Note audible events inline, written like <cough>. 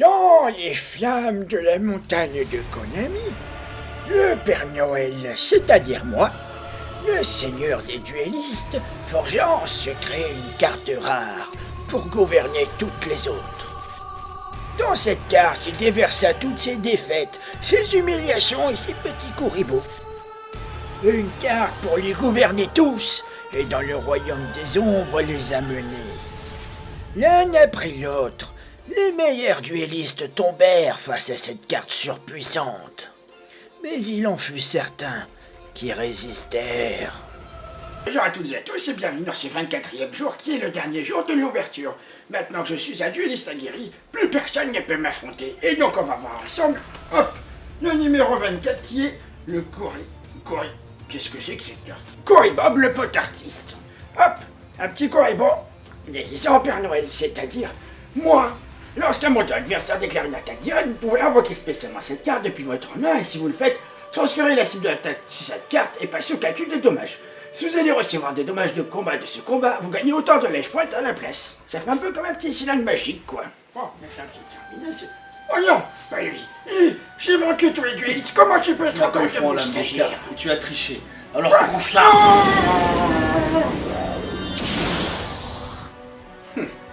Dans les flammes de la montagne de Konami, le Père Noël, c'est-à-dire moi, le seigneur des duellistes, forgea en secret une carte rare pour gouverner toutes les autres. Dans cette carte, il déversa toutes ses défaites, ses humiliations et ses petits coups Une carte pour les gouverner tous et dans le royaume des ombres les amener. L'un après l'autre, les meilleurs duellistes tombèrent face à cette carte surpuissante. Mais il en fut certains qui résistèrent. Bonjour à toutes et à tous et bienvenue dans ce 24e jour qui est le dernier jour de l'ouverture. Maintenant que je suis un dueliste aguerri, plus personne ne peut m'affronter. Et donc on va voir ensemble, hop, le numéro 24 qui est le Corée. Corée. Qu'est-ce que c'est que cette carte? Corey Bob, le pote artiste. Hop, un petit Corey Bob déguisé Père Noël, c'est-à-dire moi. Lorsqu'un moteur adversaire déclare une attaque directe, vous pouvez invoquer spécialement cette carte depuis votre main et si vous le faites, transférez la cible de l'attaque sur cette carte et passez au calcul des dommages. Si vous allez recevoir des dommages de combat de ce combat, vous gagnez autant de lèche pointe à la place. Ça fait un peu comme un petit cylindre magique, quoi. Oh, mais un petit terminal, Oh non Pas lui J'ai vaincu tous les duelistes, comment tu peux être te rendre de Tu as triché, alors ah, prends ça. <laughs>